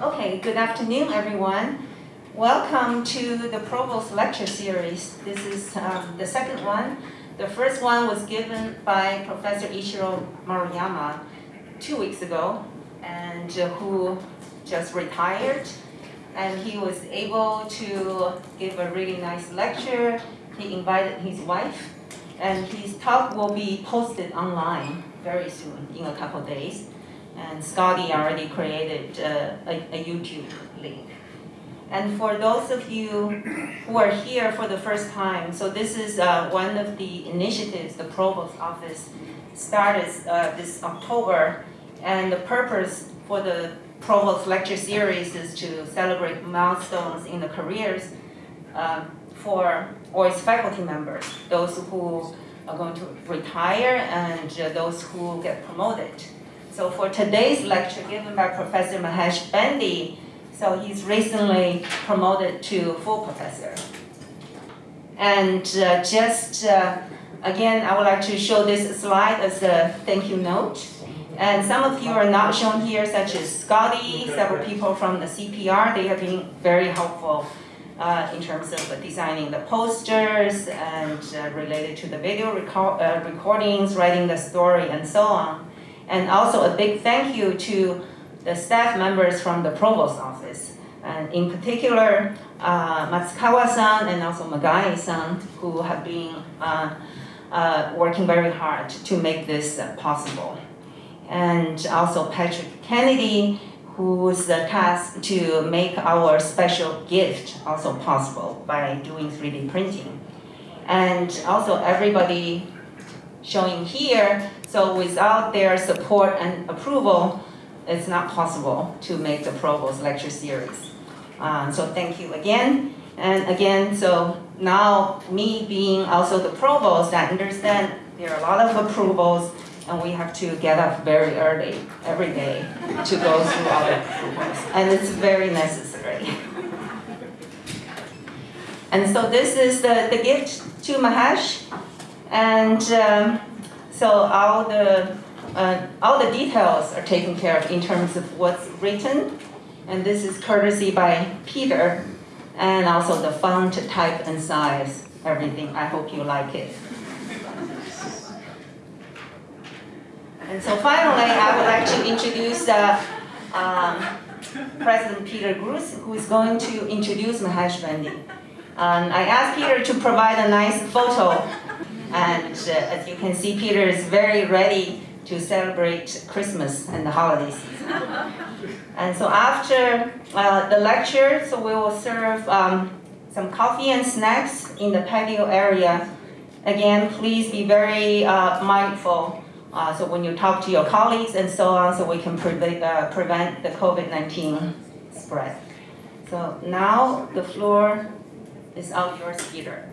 Okay, good afternoon, everyone. Welcome to the Provost Lecture Series. This is um, the second one. The first one was given by Professor Ichiro Maruyama two weeks ago, and uh, who just retired. And he was able to give a really nice lecture. He invited his wife, and his talk will be posted online very soon, in a couple days. And Scotty already created uh, a, a YouTube link. And for those of you who are here for the first time, so this is uh, one of the initiatives the Provost Office started uh, this October. And the purpose for the Provost Lecture Series is to celebrate milestones in the careers uh, for OIST faculty members, those who are going to retire and uh, those who get promoted. So for today's lecture given by Professor Mahesh Bandi, so he's recently promoted to full professor. And uh, just, uh, again, I would like to show this slide as a thank you note. And some of you are not shown here, such as Scotty, several people from the CPR, they have been very helpful uh, in terms of designing the posters and uh, related to the video record, uh, recordings, writing the story, and so on. And also a big thank you to the staff members from the provost office. And in particular, uh, Matsukawa-san and also Magai-san, who have been uh, uh, working very hard to make this possible. And also Patrick Kennedy, who's tasked to make our special gift also possible by doing 3D printing. And also everybody showing here so without their support and approval, it's not possible to make the Provost lecture series. Um, so thank you again. And again, so now me being also the Provost, I understand there are a lot of approvals and we have to get up very early every day to go through all the approvals. And it's very necessary. And so this is the, the gift to Mahesh. And um, so all the, uh, all the details are taken care of in terms of what's written. And this is courtesy by Peter. And also the font type and size, everything. I hope you like it. And so finally, I would like to introduce uh, um, President Peter Gruss, who is going to introduce Mahesh Bandi. Um, I asked Peter to provide a nice photo and uh, as you can see, Peter is very ready to celebrate Christmas and the holiday season. and so after uh, the lecture, so we will serve um, some coffee and snacks in the patio area. Again, please be very uh, mindful. Uh, so when you talk to your colleagues and so on, so we can pre uh, prevent the COVID-19 spread. So now the floor is all yours, Peter.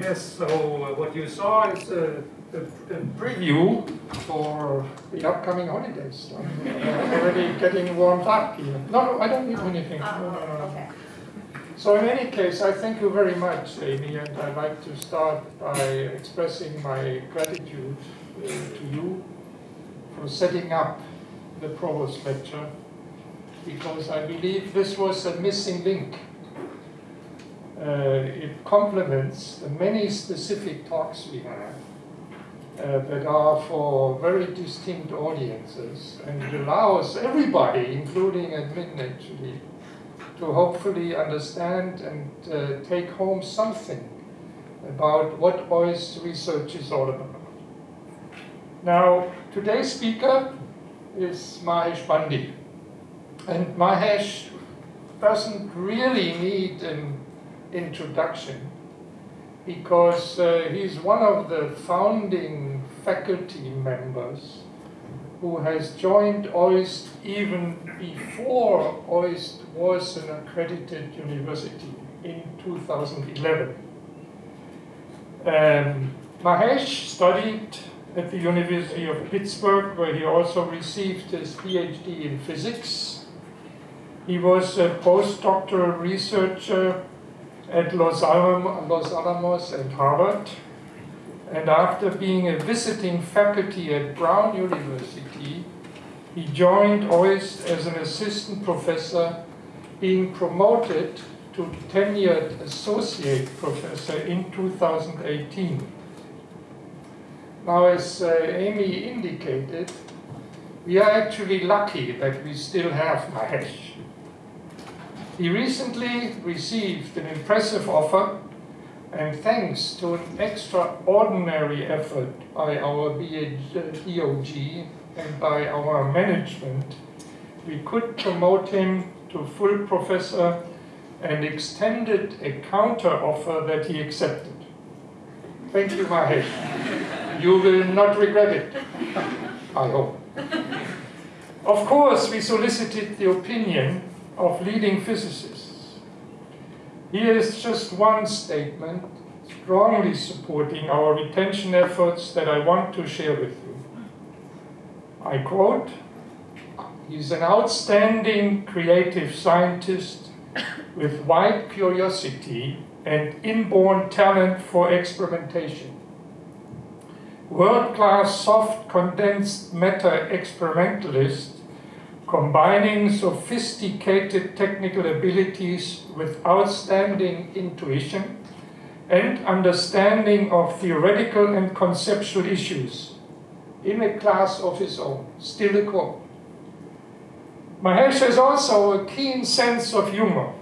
Yes, so uh, what you saw is a, a, a, preview for the upcoming holidays. I'm already getting warmed up here. No, I don't need anything. No, no, no, no. Okay. So in any case, I thank you very much, Amy, and I'd like to start by expressing my gratitude uh, to you for setting up the Provost Lecture, because I believe this was a missing link it complements the many specific talks we have uh, that are for very distinct audiences and it allows everybody, including admin actually, to hopefully understand and uh, take home something about what OIST research is all about. Now, today's speaker is Mahesh Bandi. And Mahesh doesn't really need an introduction because uh, he's one of the founding faculty members who has joined OIST even before OIST was an accredited university in 2011. Um, Mahesh studied at the University of Pittsburgh, where he also received his PhD in physics. He was a postdoctoral researcher at Los, Alamos, and Harvard. And after being a visiting faculty at Brown University, he joined OIST as an assistant professor, being promoted to tenured associate professor in 2018. Now, as uh, Amy indicated, we are actually lucky that we still have Mahesh. He recently received an impressive offer, and thanks to an extraordinary effort by our BOG and by our management, we could promote him to full professor and extended a counter offer that he accepted. Thank you, Mahesh. You will not regret it, I hope. Of course, we solicited the opinion of leading physicists. Here is just one statement strongly supporting our retention efforts that I want to share with you. I quote, He's an outstanding creative scientist with wide curiosity and inborn talent for experimentation. World-class soft condensed matter experimentalist combining sophisticated technical abilities with outstanding intuition and understanding of theoretical and conceptual issues in a class of his own. Still a quote. Mahesh has also a keen sense of humor.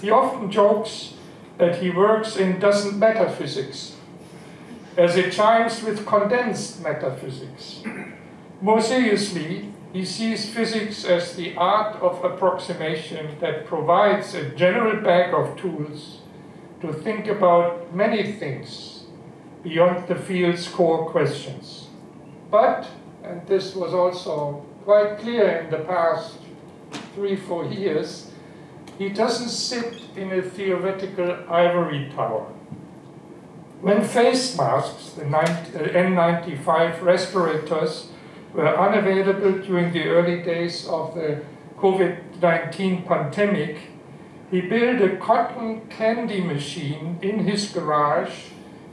He often jokes that he works in doesn't matter physics, as it chimes with condensed metaphysics. More seriously, he sees physics as the art of approximation that provides a general bag of tools to think about many things beyond the field's core questions. But, and this was also quite clear in the past three, four years, he doesn't sit in a theoretical ivory tower. When face masks, the N95 uh, respirators, were unavailable during the early days of the COVID-19 pandemic, he built a cotton candy machine in his garage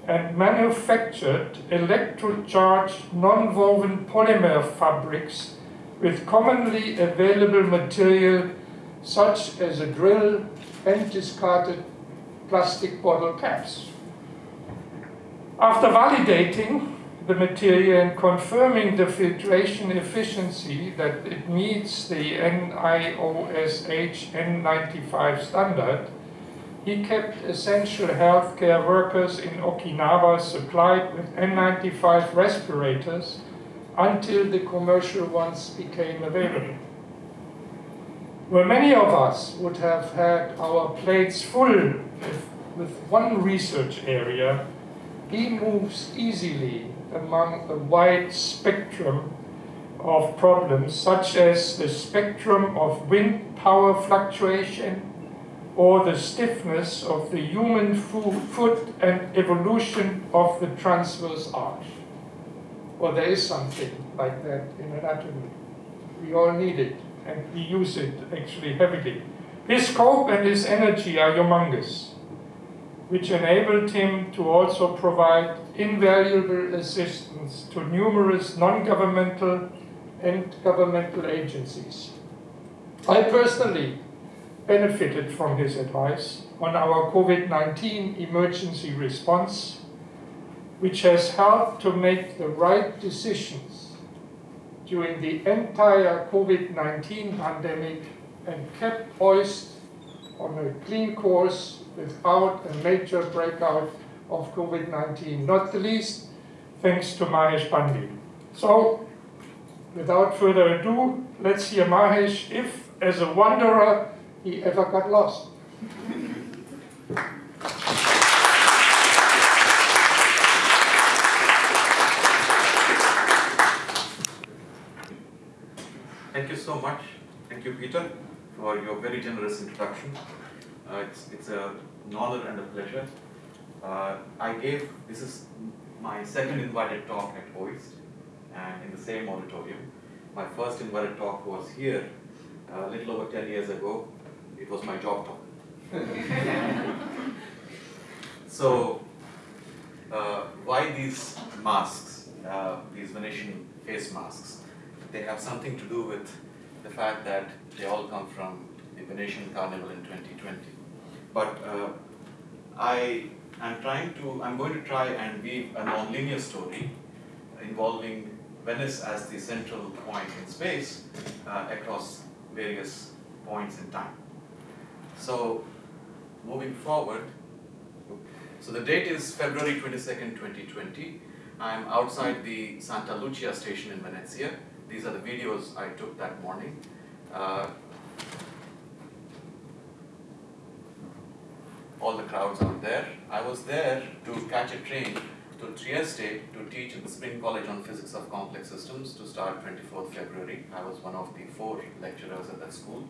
and manufactured electrocharged non-woven polymer fabrics with commonly available material such as a drill and discarded plastic bottle caps. After validating the material and confirming the filtration efficiency that it meets the NIOSH N95 standard, he kept essential healthcare workers in Okinawa supplied with N95 respirators until the commercial ones became available. Where many of us would have had our plates full with, with one research area, he moves easily among a wide spectrum of problems, such as the spectrum of wind power fluctuation or the stiffness of the human foot and evolution of the transverse arch. Well, there is something like that in anatomy. We all need it, and we use it actually heavily. His scope and his energy are humongous, which enabled him to also provide invaluable assistance to numerous non-governmental and governmental agencies. I personally benefited from his advice on our COVID-19 emergency response which has helped to make the right decisions during the entire COVID-19 pandemic and kept OIST on a clean course without a major breakout of COVID-19, not the least thanks to Mahesh Bandi. So, without further ado, let's hear Mahesh if, as a wanderer, he ever got lost. Thank you so much. Thank you, Peter, for your very generous introduction. Uh, it's, it's a, an honor and a pleasure. Uh, I gave, this is my second invited talk at OIST and in the same auditorium. My first invited talk was here uh, a little over 10 years ago. It was my job talk. so, uh, why these masks, uh, these Venetian face masks? they have something to do with the fact that they all come from the Venetian Carnival in 2020. But uh, I am trying to, I'm going to try and weave a non-linear story involving Venice as the central point in space uh, across various points in time. So, moving forward, so the date is February 22nd, 2020. I'm outside the Santa Lucia station in Venezia. These are the videos I took that morning. Uh, all the crowds out there. I was there to catch a train to Trieste to teach at the Spring College on Physics of Complex Systems to start 24th February. I was one of the four lecturers at that school.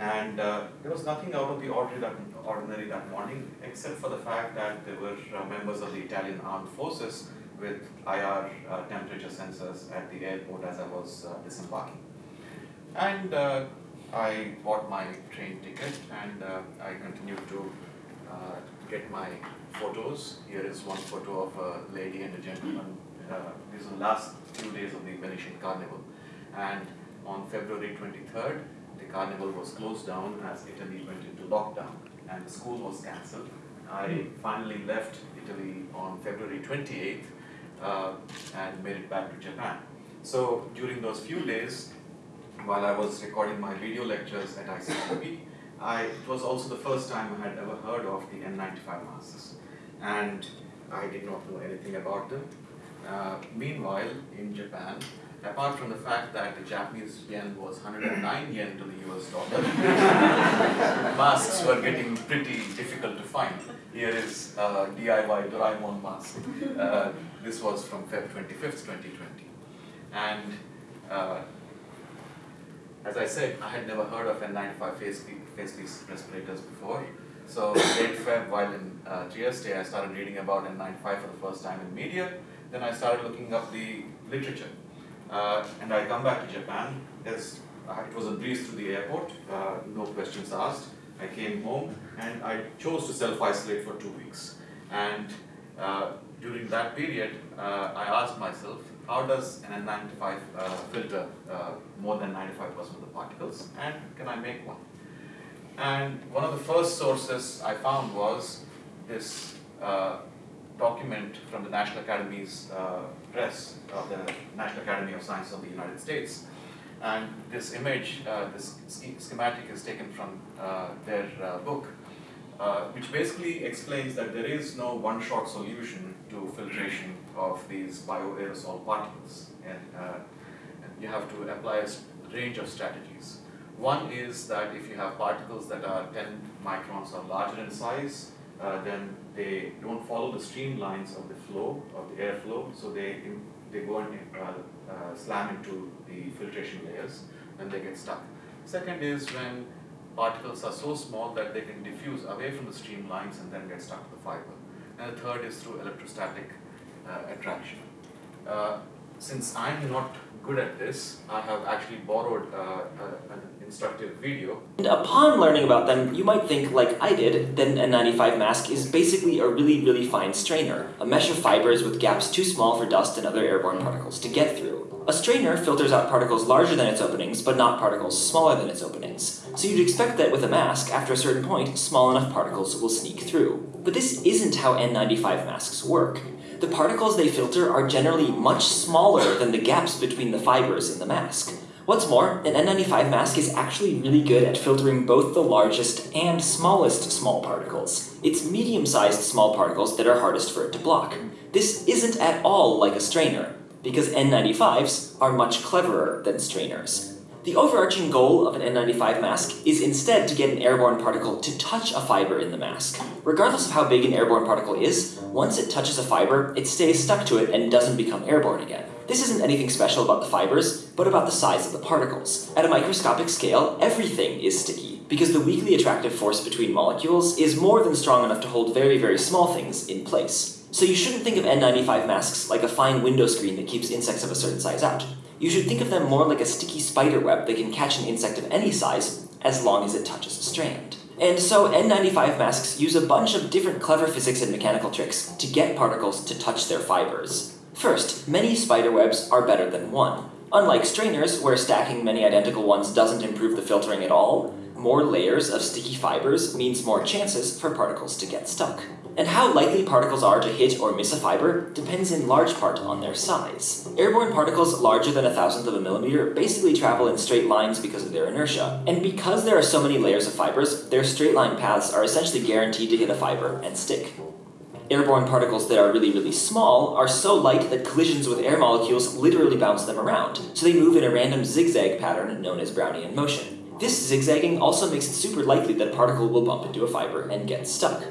And uh, there was nothing out of the ordinary that, morning, except for the fact that there were uh, members of the Italian Armed Forces with IR uh, temperature sensors at the airport as I was uh, disembarking. And uh, I bought my train ticket and uh, I continued to get my photos. Here is one photo of a lady and a gentleman. these are the last few days of the Venetian Carnival. And on February 23rd, the carnival was closed down as Italy went into lockdown and the school was cancelled. I hmm. finally left Italy on February 28th uh, and made it back to Japan. So during those few days, while I was recording my video lectures at ICMP, I, it was also the first time I had ever heard of the N95 masks. And I did not know anything about them. Uh, meanwhile, in Japan, apart from the fact that the Japanese yen was 109 yen to the US dollar, masks were getting pretty difficult to find. Here is uh, DIY Doraemon mask. Uh, this was from Feb 25th, 2020. And uh, as I said, I had never heard of N95 face, face respirators before. So late Feb, while in uh, Trieste, I started reading about N95 for the first time in media. Then I started looking up the literature uh, and I come back to Japan. As, uh, it was a breeze through the airport, uh, no questions asked. I came home and I chose to self-isolate for two weeks. And uh, during that period, uh, I asked myself, how does an N95 uh, filter more than 95% of the particles, and can I make one? And one of the first sources I found was this document from the National Academy's uh, press of the National Academy of Sciences of the United States. And this image, uh, this schematic is taken from uh, their uh, book, uh, which basically explains that there is no one-shot solution to filtration of these bioaerosol particles. And, uh, and you have to apply a range of strategies. One is that if you have particles that are 10 microns or larger in size, uh, then they don't follow the streamlines of the flow, of the airflow, so they, they go and uh, uh, slam into the filtration layers and they get stuck. Second is when particles are so small that they can diffuse away from the streamlines and then get stuck to the fiber. And the third is through electrostatic attraction. Uh, since I'm not good at this, I have actually borrowed uh, an instructive video. And upon learning about them, you might think, like I did, that an N95 mask is basically a really, really fine strainer, a mesh of fibers with gaps too small for dust and other airborne particles to get through. A strainer filters out particles larger than its openings, but not particles smaller than its openings. So you'd expect that with a mask, after a certain point, small enough particles will sneak through. But this isn't how N95 masks work the particles they filter are generally much smaller than the gaps between the fibers in the mask. What's more, an N95 mask is actually really good at filtering both the largest and smallest small particles. It's medium-sized small particles that are hardest for it to block. This isn't at all like a strainer, because N95s are much cleverer than strainers. The overarching goal of an N95 mask is instead to get an airborne particle to touch a fiber in the mask. Regardless of how big an airborne particle is, once it touches a fiber, it stays stuck to it and doesn't become airborne again. This isn't anything special about the fibers, but about the size of the particles. At a microscopic scale, everything is sticky, because the weakly attractive force between molecules is more than strong enough to hold very, very small things in place. So you shouldn't think of N95 masks like a fine window screen that keeps insects of a certain size out. You should think of them more like a sticky spider web that can catch an insect of any size, as long as it touches a strand. And so N95 masks use a bunch of different clever physics and mechanical tricks to get particles to touch their fibers. First, many spider webs are better than one. Unlike strainers, where stacking many identical ones doesn't improve the filtering at all, more layers of sticky fibers means more chances for particles to get stuck. And how likely particles are to hit or miss a fiber depends in large part on their size. Airborne particles larger than a thousandth of a millimeter basically travel in straight lines because of their inertia. And because there are so many layers of fibers, their straight line paths are essentially guaranteed to hit a fiber and stick. Airborne particles that are really, really small are so light that collisions with air molecules literally bounce them around, so they move in a random zigzag pattern known as Brownian motion. This zigzagging also makes it super likely that a particle will bump into a fiber and get stuck.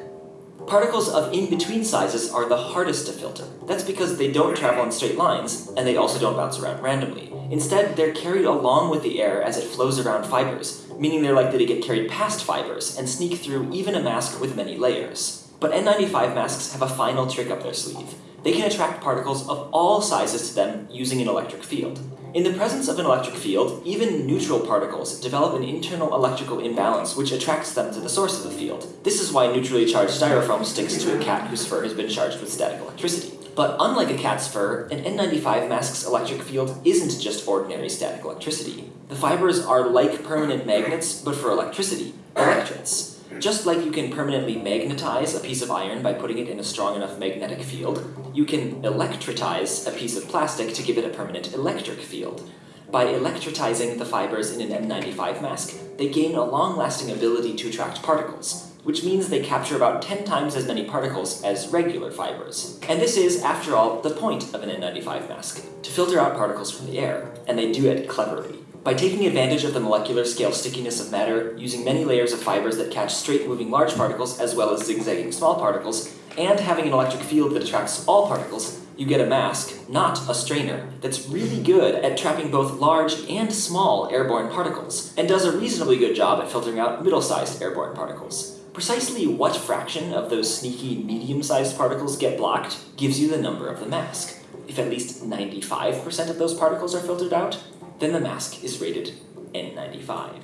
Particles of in-between sizes are the hardest to filter. That's because they don't travel in straight lines, and they also don't bounce around randomly. Instead, they're carried along with the air as it flows around fibers, meaning they're likely to get carried past fibers and sneak through even a mask with many layers. But N95 masks have a final trick up their sleeve. They can attract particles of all sizes to them using an electric field. In the presence of an electric field, even neutral particles develop an internal electrical imbalance which attracts them to the source of the field. This is why neutrally charged styrofoam sticks to a cat whose fur has been charged with static electricity. But unlike a cat's fur, an N95 mask's electric field isn't just ordinary static electricity. The fibers are like permanent magnets, but for electricity, electrets. Just like you can permanently magnetize a piece of iron by putting it in a strong enough magnetic field, you can electritize a piece of plastic to give it a permanent electric field. By electritizing the fibers in an N95 mask, they gain a long-lasting ability to attract particles, which means they capture about 10 times as many particles as regular fibers. And this is, after all, the point of an N95 mask, to filter out particles from the air, and they do it cleverly. By taking advantage of the molecular scale stickiness of matter, using many layers of fibers that catch straight moving large particles as well as zigzagging small particles, and having an electric field that attracts all particles, you get a mask, not a strainer, that's really good at trapping both large and small airborne particles, and does a reasonably good job at filtering out middle-sized airborne particles. Precisely what fraction of those sneaky medium-sized particles get blocked gives you the number of the mask. If at least 95% of those particles are filtered out, then the mask is rated N95.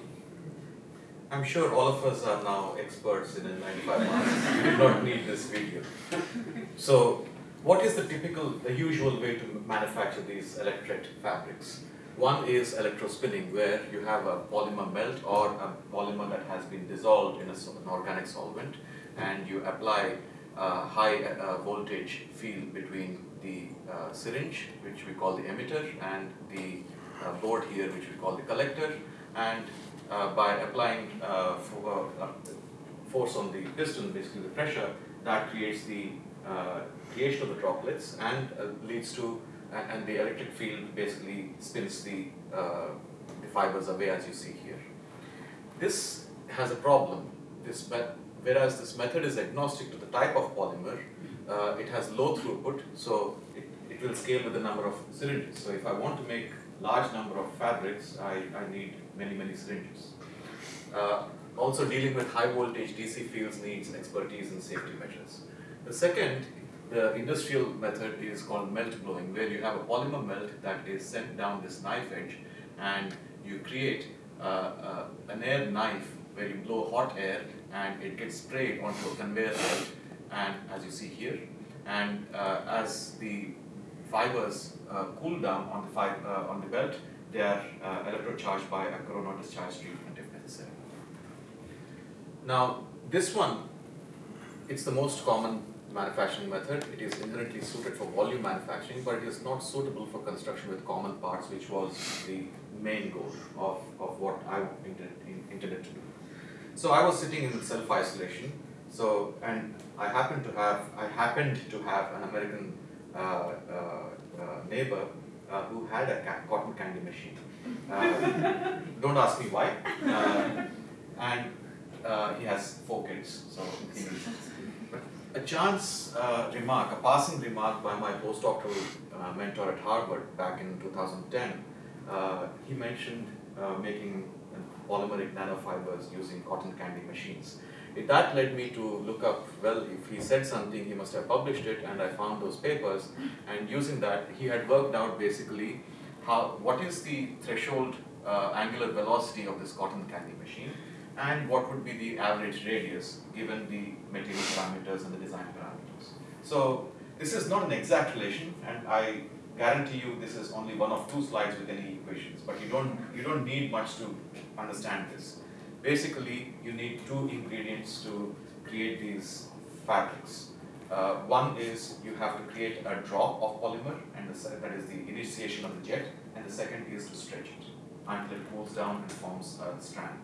I'm sure all of us are now experts in N95 masks. we do not need this video. So, what is the typical, the usual way to manufacture these electret fabrics? One is electrospinning, where you have a polymer melt or a polymer that has been dissolved in a, an organic solvent, and you apply a high uh, voltage field between the uh, syringe, which we call the emitter, and the uh, board here, which we call the collector, and uh, by applying uh, for, force on the piston, basically the pressure, that creates the creation of the droplets and leads to, and, and, the electric field basically spins the, the fibers away as you see here. This has a problem. This whereas this method is agnostic to the type of polymer, uh, it has low throughput, so it, it will scale with the number of cylinders. So if I want to make large number of fabrics, I, I need many, many syringes. Uh, also dealing with high voltage DC fields needs expertise in safety measures. The second, the industrial method is called melt blowing, where you have a polymer melt that is sent down this knife edge and you create uh, uh, an air knife where you blow hot air and it gets sprayed onto a conveyor belt and as you see here and uh, as the fibers uh, cool down on the, uh, on the belt, they are uh, electrocharged by a corona discharge treatment if necessary. Now, this one, it's the most common manufacturing method. It is inherently suited for volume manufacturing, but it is not suitable for construction with common parts, which was the main goal of, of what I intended, intended to do. So I was sitting in self-isolation, so, and I happened to have, I happened to have an American Uh, uh, uh, neighbor who had a cotton candy machine. don't ask me why. and he has four kids, so he a chance uh, remark, a passing remark by my postdoctoral uh, mentor at Harvard back in 2010, uh, he mentioned making polymeric nanofibers using cotton candy machines that led me to look up, well, if he said something, he must have published it, and I found those papers, and using that, he had worked out basically how, what is the threshold uh, angular velocity of this cotton candy machine, and what would be the average radius given the material parameters and the design parameters. So this is not an exact relation, and I guarantee you this is only one of two slides with any equations, but you don't, you don't need much to understand this. Basically, you need two ingredients to create these fabrics. Uh, one is you have to create a drop of polymer, and the, that is the initiation of the jet, and the second is to stretch it until it cools down and forms a strand.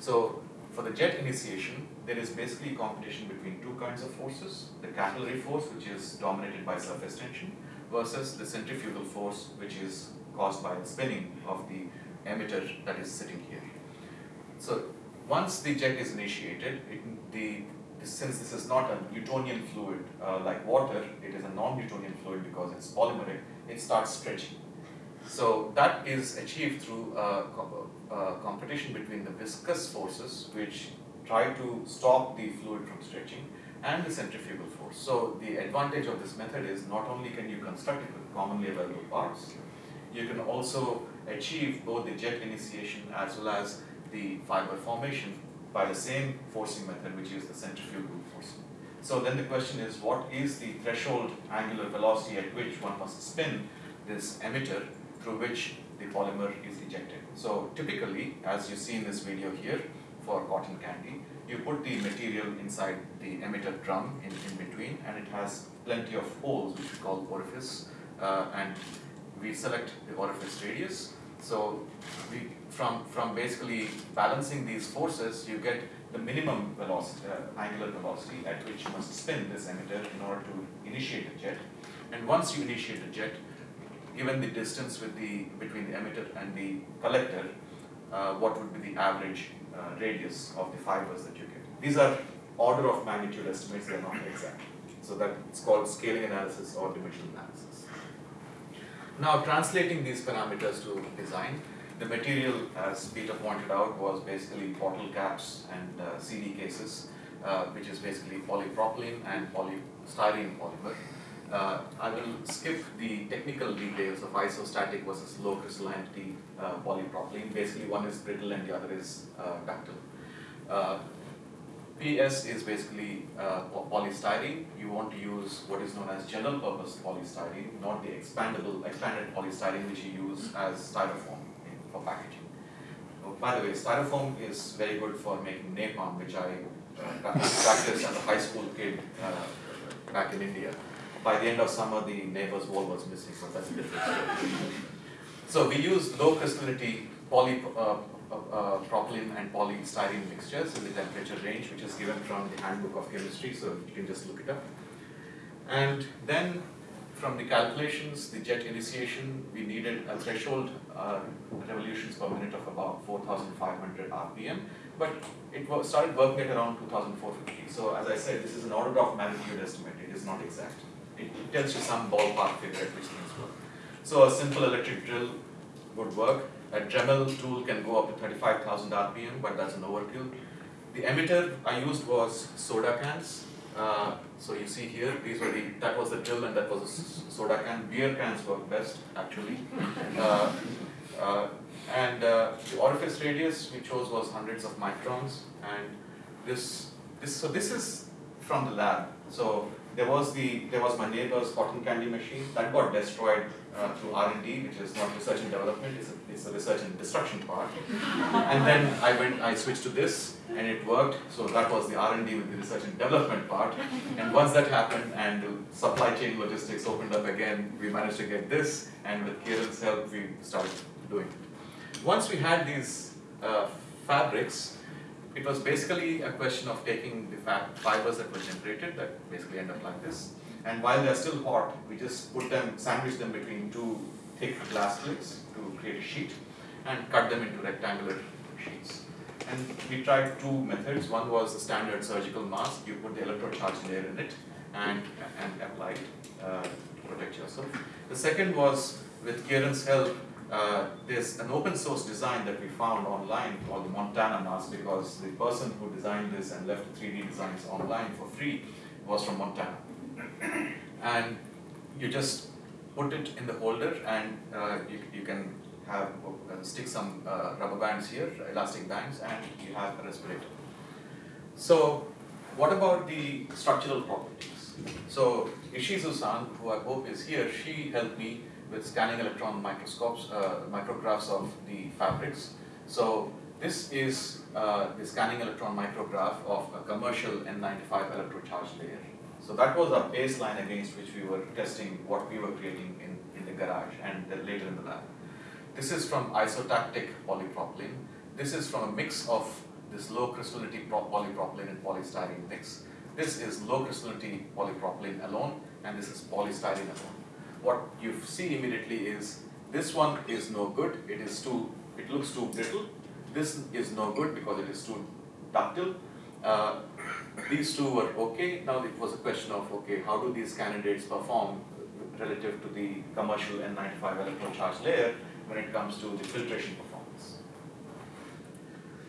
So for the jet initiation, there is basically a competition between two kinds of forces, the capillary force, which is dominated by surface tension, versus the centrifugal force, which is caused by the spinning of the emitter that is sitting here. So once the jet is initiated, it, the since this is not a Newtonian fluid uh, like water, it is a non-Newtonian fluid because it's polymeric, it starts stretching. So that is achieved through competition between the viscous forces which try to stop the fluid from stretching and the centrifugal force. So the advantage of this method is not only can you construct it with commonly available parts, you can also achieve both the jet initiation as well as the fiber formation by the same forcing method which is the centrifugal forcing. So then the question is what is the threshold angular velocity at which one must spin this emitter through which the polymer is ejected. So typically, as you see in this video here for cotton candy, you put the material inside the emitter drum in, in between and it has plenty of holes which we call orifice uh, and we select the orifice radius. So we, from, from basically balancing these forces, you get the minimum velocity, uh, angular velocity at which you must spin this emitter in order to initiate a jet. And once you initiate a jet, given the distance with the, between the emitter and the collector, uh, what would be the average uh, radius of the fibers that you get. These are order of magnitude estimates, they are not exact. So that's called scaling analysis or dimensional analysis. Now translating these parameters to design, the material, as Peter pointed out, was basically bottle caps and uh, CD cases, uh, which is basically polypropylene and polystyrene polymer. Uh, I will skip the technical details of isotactic versus low crystallinity uh, polypropylene. Basically, one is brittle and the other is uh, ductile. PS is basically uh, polystyrene. You want to use what is known as general purpose polystyrene, not the expandable, expanded polystyrene which you use as styrofoam for packaging. Oh, by the way, styrofoam is very good for making napalm, which I uh, practiced as a high school kid uh, back in India by the end of summer, the neighbor's wall was missing, so that's a so we use low crystallinity poly, uh, uh, propylene and polystyrene mixtures in the temperature range, which is given from the handbook of chemistry, so you can just look it up. And then from the calculations, the jet initiation, we needed a threshold uh, revolutions per minute of about 4,500 RPM, but it started working at around 2,450. So as I said, this is an order of magnitude estimate, it is not exact it tells you some ballpark figure at which things work. So a simple electric drill would work. A Dremel tool can go up to 35,000 RPM, but that's an overkill. The emitter I used was soda cans. Uh, so you see here, these were the, that was the drill and that was a soda can. Beer cans work best, actually. Uh, uh, and uh, the orifice radius we chose was hundreds of microns. And this, this, so this is from the lab. So there was the there was my neighbor's cotton candy machine that got destroyed uh, through R&D, which is not research and development, it's a, it's research and destruction part. and then I went, I switched to this, and it worked. So that was the R&D with the research and development part. And once that happened, and supply chain logistics opened up again, we managed to get this, and with Kieran's help, we started doing it. Once we had these uh, fabrics, it was basically a question of taking the fibers that were generated that basically end up like this. And while they're still hot, we just put them, sandwich them between two thick glass plates to create a sheet and cut them into rectangular sheets. And we tried two methods. One was the standard surgical mask. You put the electrocharged layer in it and, and apply it uh, to protect yourself. The second was, with Kieran's help, uh, there's an open source design that we found online called the Montana mask because the person who designed this and left the 3D designs online for free was from Montana. And you just put it in the holder and uh, you, you can have uh, stick some uh, rubber bands here, elastic bands, and you have a respirator. So what about the structural properties? So Ishizu-san, who I hope is here, she helped me with scanning electron microscopes, uh, micrographs of the fabrics. So this is uh, the scanning electron micrograph of a commercial N95 electrocharge layer. So that was our baseline against which we were testing what we were creating in, in the garage and later in the lab. This is from isotactic polypropylene. This is from a mix of this low crystallinity polypropylene and polystyrene mix. This is low crystallinity polypropylene alone and this is polystyrene alone. What you see immediately is this one is no good, it is too, it looks too brittle. This is no good because it is too ductile. Uh, these two were okay. Now it was a question of okay, how do these candidates perform relative to the commercial N95 electrocharge layer when it comes to the filtration performance.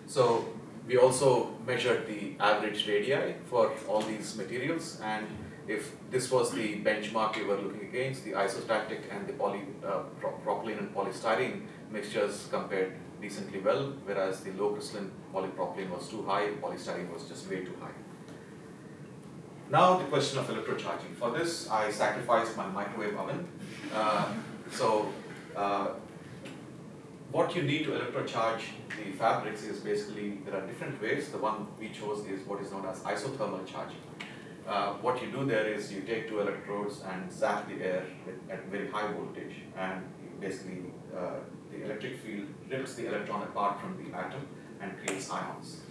So we also measured the average radii for all these materials and if this was the benchmark we were looking against, the isotactic and the poly, uh, propylene and polystyrene mixtures compared decently well, whereas the low crystalline polypropylene was too high, polystyrene was just way too high. Now the question of electrocharging. For this, I sacrificed my microwave oven. Uh, so uh, what you need to electrocharge the fabrics is basically, there are different ways. The one we chose is what is known as isothermal charging. Uh, what you do there is you take two electrodes and zap the air at, very high voltage and basically uh, the electric field rips the electron apart from the atom and creates ions.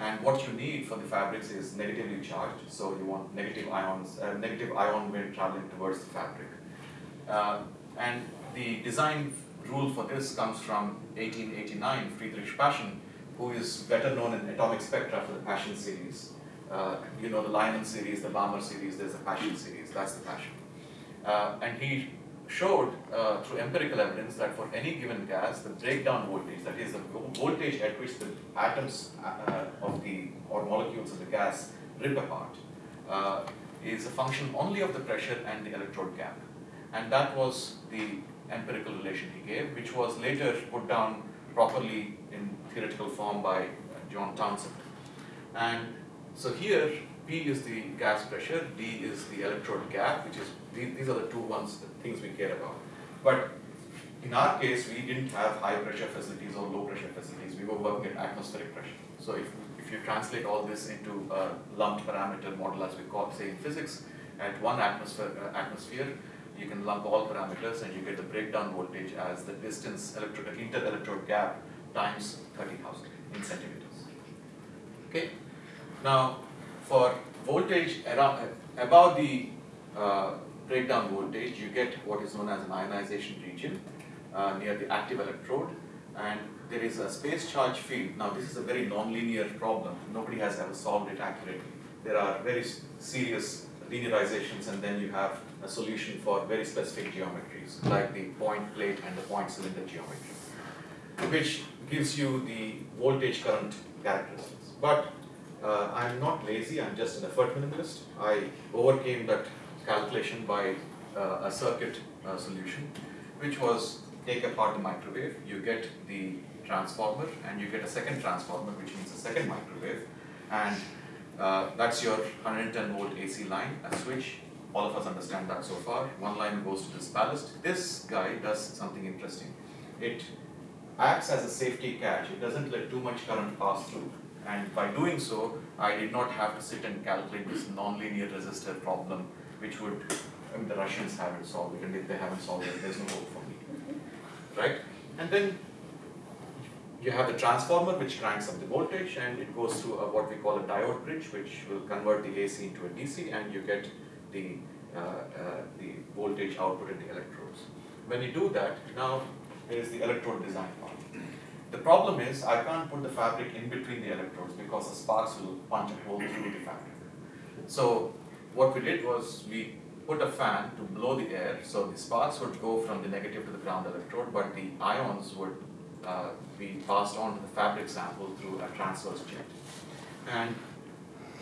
And what you need for the fabrics is negatively charged, so you want negative ions, uh, negative ion wind traveling towards the fabric. Uh, and the design rule for this comes from 1889, Friedrich Paschen, who is better known in atomic spectra for the Paschen series. Uh, you know the Lyman series, the Balmer series, there's a Paschen series, that's the Paschen. Uh, and he showed uh, through empirical evidence that for any given gas, the breakdown voltage, that is the voltage at which the atoms uh, of the, or molecules of the gas rip apart, uh, is a function only of the pressure and the electrode gap. And that was the empirical relation he gave, which was later put down properly in theoretical form by John Townsend. And so here, P is the gas pressure, D is the electrode gap, which is, these are the two ones, the things we care about. But in our case, we didn't have high pressure facilities or low pressure facilities. We were working at atmospheric pressure. So if, if you translate all this into a lumped parameter model, as we call, say in physics, at one atmosphere, uh, atmosphere, you can lump all parameters and you get the breakdown voltage as the distance electrode, inter-electrode gap times 30,000 in centimeters. Okay. Now, for voltage around, above the uh, breakdown voltage, you get what is known as an ionization region uh, near the active electrode, and there is a space charge field. Now, this is a very nonlinear problem. Nobody has ever solved it accurately. There are very serious linearizations, and then you have a solution for very specific geometries, like the point plate and the point cylinder geometry, which gives you the voltage current characteristics. But uh, I'm not lazy, I'm just an effort minimalist. I overcame that calculation by uh, a circuit uh, solution, which was take apart the microwave, you get the transformer, and you get a second transformer, which means a second microwave, and uh, that's your 110 volt AC line, a switch. All of us understand that so far. One line goes to this ballast. This guy does something interesting. It acts as a safety catch. It doesn't let too much current pass through. And by doing so, I did not have to sit and calculate this nonlinear resistor problem, which would, I mean, the Russians haven't solved it, and if they haven't solved it, there's no hope for me, right? And then you have the transformer, which cranks up the voltage, and it goes through a, what we call a diode bridge, which will convert the AC into a DC, and you get the, uh, uh, the voltage output in the electrodes. When you do that, now there is the electrode design part. The problem is I can't put the fabric in between the electrodes because the sparks will punch a hole through the fabric. So what we did was we put a fan to blow the air, so the sparks would go from the negative to the ground electrode, but the ions would uh, be passed on to the fabric sample through a transverse jet. And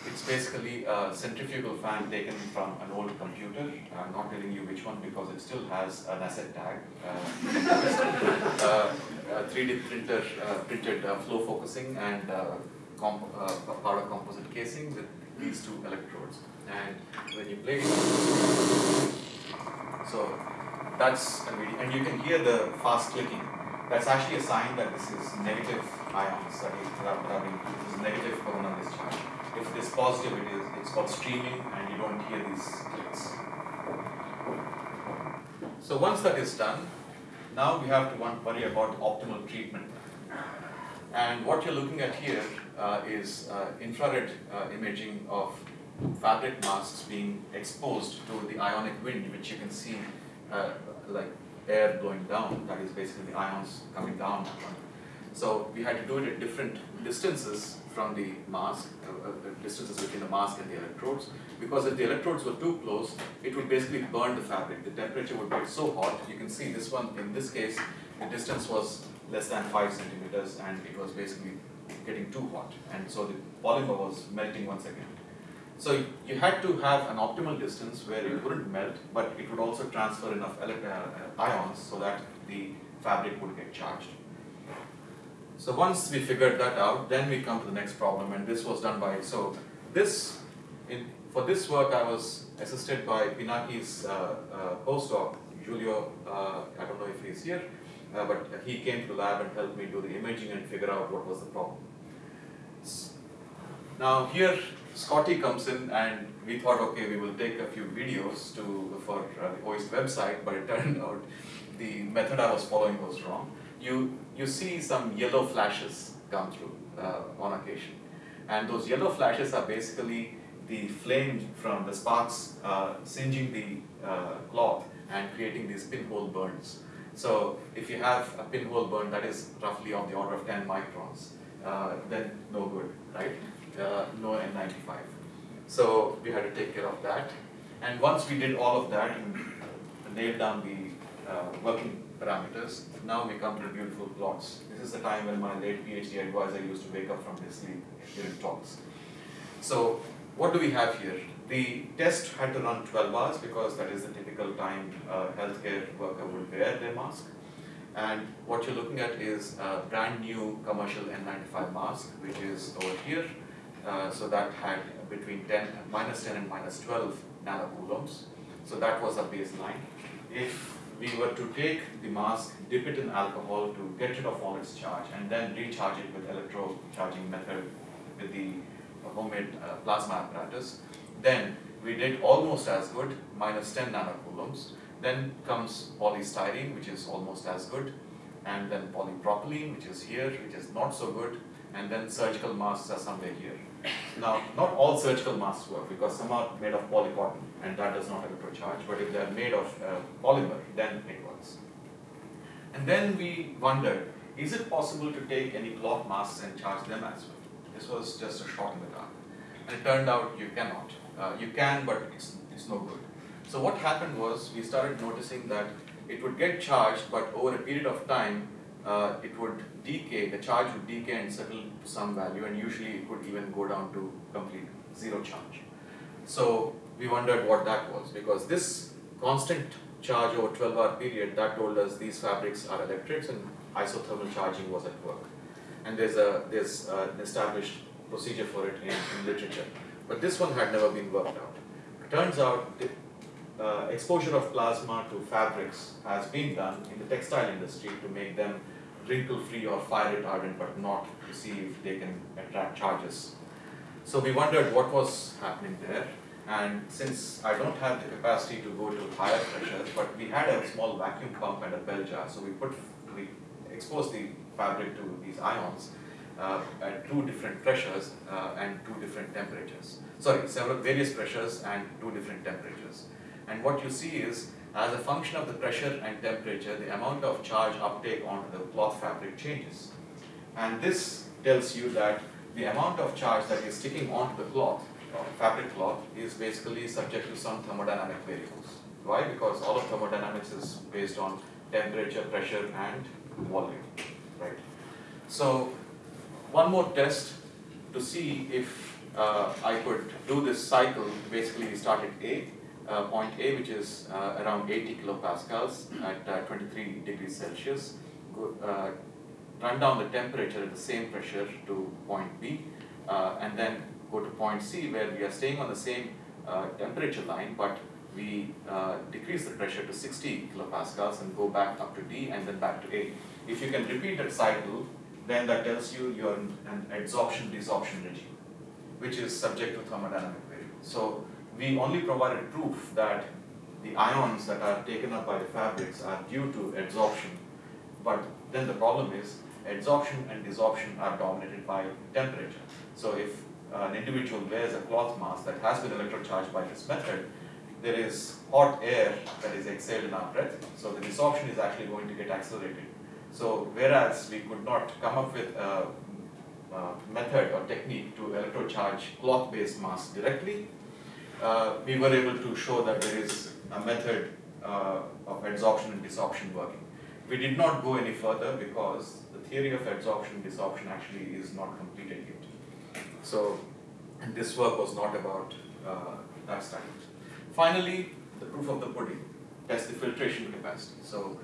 it's basically a centrifugal fan taken from an old computer. I'm not telling you which one because it still has an asset tag. Uh, uh, a 3D printer uh, printed uh, flow focusing and uh, powder composite casing with these two electrodes. And when you play, it, so that's and you can hear the fast clicking. That's actually a sign that this is negative ions that is that are being this is negative corona discharge. If it is positive, it is it's called streaming, and you don't hear these clicks. So once that is done, now we have to worry about optimal treatment. And what you're looking at here is uh, infrared uh, imaging of fabric masks being exposed to the ionic wind, which you can see uh, like air blowing down, that is basically the ions coming down. So we had to do it at different distances from the mask, uh, uh, distances between the mask and the electrodes, because if the electrodes were too close, it would basically burn the fabric. The temperature would get so hot, you can see this one, in this case, the distance was less than 5 centimeters and it was basically getting too hot, and so the polymer was melting once again. So you had to have an optimal distance where it wouldn't melt, but it would also transfer enough uh, uh, ions so that the fabric would get charged. So once we figured that out, then we come to the next problem, and this was done by, so this, in, for this work I was assisted by Pinaki's uh, uh, postdoc, Giulio, uh, I don't know if he's here, uh, but he came to the lab and helped me do the imaging and figure out what was the problem. Now here Scotty comes in and we thought, okay, we will take a few videos to for uh, the OIST website, but it turned out the method I was following was wrong. You, you see some yellow flashes come through uh, on occasion. And those yellow flashes are basically the flame from the sparks uh, singeing the uh, cloth and creating these pinhole burns. So if you have a pinhole burn that is roughly on the order of 10 microns, uh, then no good, right? uh, no N95. So we had to take care of that. And once we did all of that and nailed down the uh, working parameters, now we come to beautiful plots. This is the time when my late PhD advisor used to wake up from his sleep during talks. So what do we have here? The test had to run 12 hours because that is the typical time a healthcare worker would wear their mask. And what you're looking at is a brand new commercial N95 mask, which is over here. Uh, so that had between 10, minus 10 and minus 12 nanocoulombs. So that was a baseline. If we were to take the mask, dip it in alcohol to get rid of all its charge, and then recharge it with electro-charging method with the homemade uh, plasma apparatus, then we did almost as good, minus 10 nanocoulombs. Then comes polystyrene, which is almost as good, and then polypropylene, which is here, which is not so good, and then surgical masks are somewhere here. Now, not all surgical masks work because some are made of polycotton and that does not electrocharge, but if they are made of uh, polymer, then it works. And then we wondered, is it possible to take any cloth masks and charge them as well? This was just a shot in the dark. And it turned out you cannot. Uh, you can, but it's, it's no good. So what happened was we started noticing that it would get charged, but over a period of time, uh, it would decay, the charge would decay and settle to some value and usually it would even go down to complete zero charge. So we wondered what that was because this constant charge over 12 hour period that told us these fabrics are electrets and isothermal charging was at work. And there's a there's an established procedure for it in, in literature. But this one had never been worked out. Turns out uh, exposure of plasma to fabrics has been done in the textile industry to make them wrinkle free or fire retardant but not to see if they can attract charges. So we wondered what was happening there and since I don't have the capacity to go to higher pressures but we had a small vacuum pump and a bell jar so we put we exposed the fabric to these ions uh, at two different pressures uh, and two different temperatures. Sorry, several various pressures and two different temperatures. And what you see is as a function of the pressure and temperature, the amount of charge uptake onto the cloth fabric changes. And this tells you that the amount of charge that is sticking onto the cloth, fabric cloth, is basically subject to some thermodynamic variables. Why? Because all of thermodynamics is based on temperature, pressure, and volume, right? So, one more test to see if uh, I could do this cycle, basically we start at A, uh, point A, which is uh, around 80 kilopascals at uh, 23 degrees Celsius, go, uh, run down the temperature at the same pressure to point B, uh, and then go to point C where we are staying on the same temperature line, but we decrease the pressure to 60 kilopascals and go back up to D and then back to A. If you can repeat that cycle, then that tells you you're in an adsorption-desorption regime, which is subject to thermodynamic variables. So we only provided proof that the ions that are taken up by the fabrics are due to adsorption, but then the problem is adsorption and desorption are dominated by temperature. So if an individual wears a cloth mask that has been electrocharged by this method, there is hot air that is exhaled in our breath, so the desorption is actually going to get accelerated. So whereas we could not come up with a, a method or technique to electrocharge cloth-based masks directly, uh, we were able to show that there is a method uh, of adsorption and desorption working. We did not go any further because the theory of adsorption desorption actually is not completed yet. So, this work was not about uh, that study. Finally, the proof of the pudding, test the filtration capacity. So,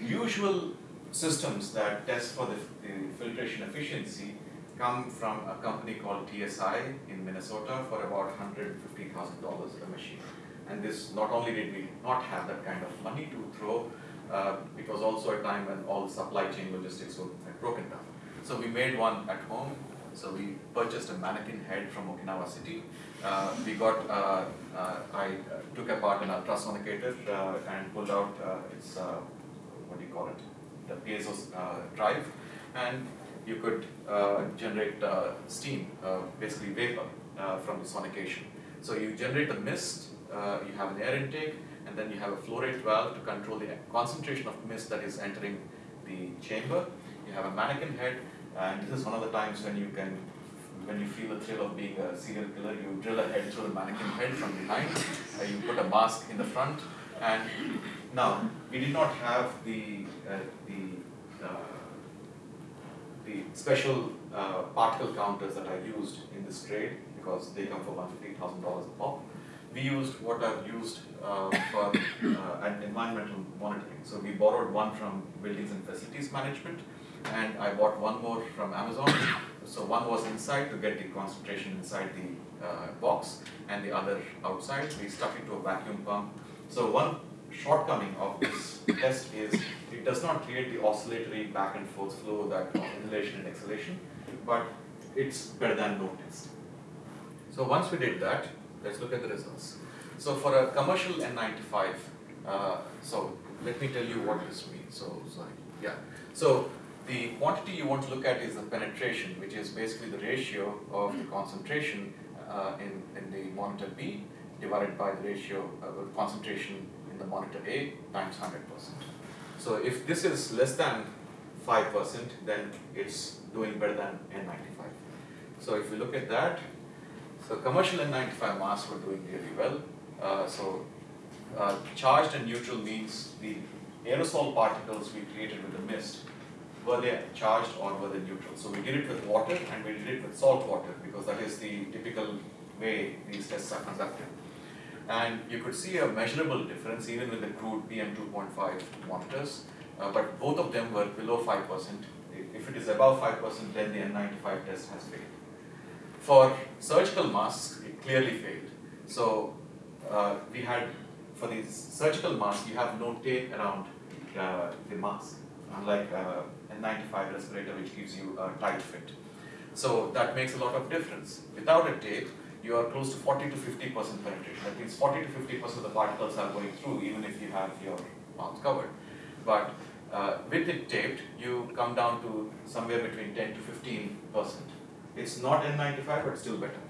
usual systems that test for the, the filtration efficiency come from a company called TSI in Minnesota for about $150,000 a machine. And this, not only did we not have that kind of money to throw, uh, it was also a time when all supply chain logistics were broken down. So we made one at home. So we purchased a mannequin head from Okinawa City. Uh, we got, uh, uh I uh, took apart an ultrasonicator uh, and pulled out its, what do you call it, the piezo drive. And you could generate steam, basically vapor from the sonication. So you generate the mist, you have an air intake, and then you have a flow rate valve to control the concentration of mist that is entering the chamber. You have a mannequin head, and this is one of the times when you can, when you feel the thrill of being a serial killer, you drill a head through the mannequin head from behind, uh, you put a mask in the front, and now, we did not have the, uh, the, uh, the special uh, particle counters that are used in this trade because they come for $150,000 a pop we used what I've used uh, for uh, environmental monitoring. So we borrowed one from Buildings and Facilities Management, and I bought one more from Amazon. So one was inside to get the concentration inside the uh, box, and the other outside. We stuck it to a vacuum pump. So one shortcoming of this test is it does not create the oscillatory back and forth flow that of inhalation and exhalation, but it's better than no test. So once we did that, Let's look at the results. So for a commercial N95, uh, so let me tell you what this means. So sorry, yeah. So the quantity you want to look at is the penetration, which is basically the ratio of the concentration uh, in, in the monitor B divided by the ratio of the concentration the monitor A times 100%. So if this is less than 5%, then it's doing better than N95. So if we look at that, so commercial N95 masks were doing really well. Uh, so uh, charged and neutral means the aerosol particles we created with the mist, were they charged or were they neutral? So we did it with water and we did it with salt water because that is the typical way these tests are conducted. And you could see a measurable difference even with the crude PM2.5 monitors, uh, but both of them were below 5%. If it is above 5%, then the N95 test has failed. For surgical masks, it clearly failed. So uh, we had, for these surgical masks, you have no tape around uh, the mask, unlike uh, a 95 respirator which gives you a tight fit. So that makes a lot of difference. Without a tape, you are close to 40 to 50% penetration. That means 40 to 50% of the particles are going through even if you have your mouth covered. But uh, with it taped, you come down to somewhere between 10 to 15%. It's not N95, but still better.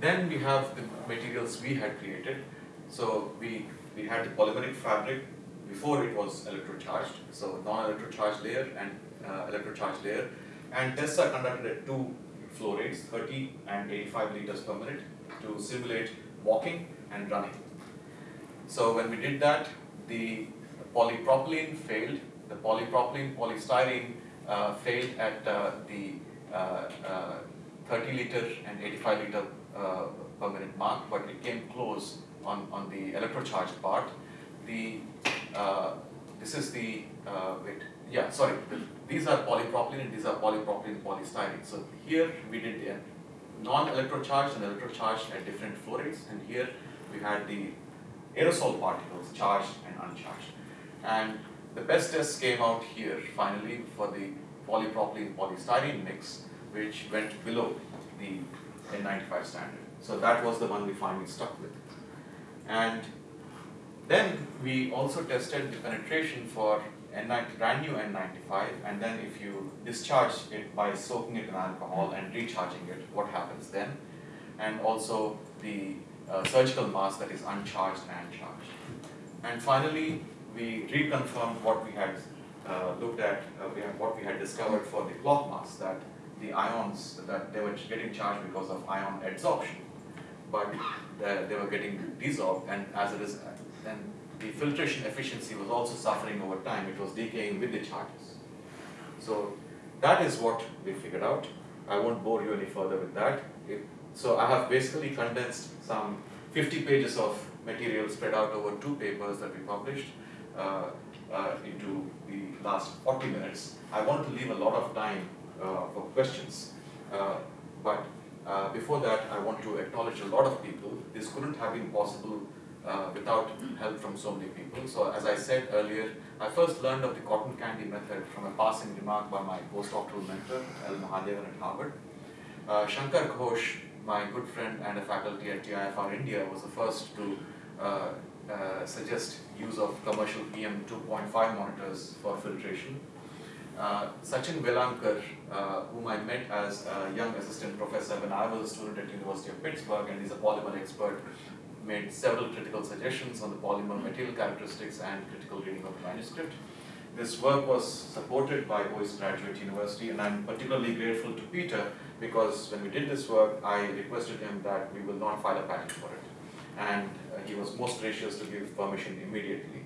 Then we have the materials we had created. So we, we had the polymeric fabric before it was electrocharged. So non-electrocharged layer and uh, electrocharged layer. And tests are conducted at two flow rates, 30 and 85 liters per minute to simulate walking and running. So when we did that, the polypropylene failed. The polypropylene, polystyrene uh, failed at uh, the uh, uh, 30 liter and 85 liter uh, per minute mark, but it came close on, on the electrocharged part. The this is the wait yeah sorry these are polypropylene and these are polypropylene polystyrene. So here we did the non-electrocharged and electrocharged at different flow rates, and here we had the aerosol particles, charged and uncharged. And the best test came out here finally for the polypropylene polystyrene mix, which went below the N95 standard. So that was the one we finally stuck with. And then we also tested the penetration for N90, brand new N95, and then if you discharge it by soaking it in alcohol and recharging it, what happens then? And also the uh, surgical mask that is uncharged and charged. And finally, we reconfirmed what we had uh, looked at, uh, we have, what we had discovered for the cloth mask, that the ions, that they were getting charged because of ion adsorption, but the, they were getting desorbed, and as it is, then the filtration efficiency was also suffering over time, it was decaying with the charges. So that is what we figured out. I won't bore you any further with that. It, so I have basically condensed some 50 pages of material spread out over two papers that we published uh, uh, into the last 40 minutes. I want to leave a lot of time uh, for questions, uh, but uh, before that I want to acknowledge a lot of people. This couldn't have been possible uh, without help from so many people. So as I said earlier, I first learned of the cotton candy method from a passing remark by my postdoctoral mentor, L. Mahadevan at Harvard. Uh, Shankar Ghosh, my good friend and a faculty at TIFR India, was the first to uh, uh, suggest use of commercial PM 2.5 monitors for filtration. Uh, Sachin Velankar, uh, whom I met as a young assistant professor when I was a student at University of Pittsburgh and he's a polymer expert, made several critical suggestions on the polymer material characteristics and critical reading of the manuscript. This work was supported by OIST Graduate University and I'm particularly grateful to Peter because when we did this work, I requested him that we will not file a patent for it. And uh, he was most gracious to give permission immediately.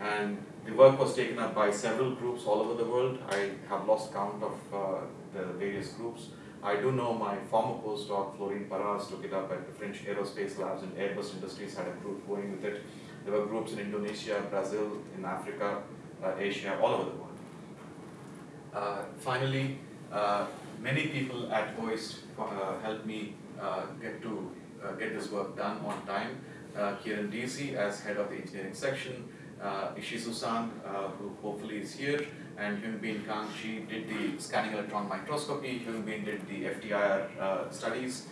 And the work was taken up by several groups all over the world. I have lost count of uh, the various groups. I do know my former postdoc, Florine Parras, took it up at the French Aerospace Labs and Airbus Industries had a group going with it. There were groups in Indonesia, Brazil, in Africa, uh, Asia, all over the world. Uh, finally, uh, many people at OIST uh, helped me uh, get to uh, get this work done on time. Kieran Deasy as head of the engineering section, uh, Ishizu-san, who hopefully is here, and Hyun Bin Kang, she did the scanning electron microscopy, Hyun Bin did the FTIR studies,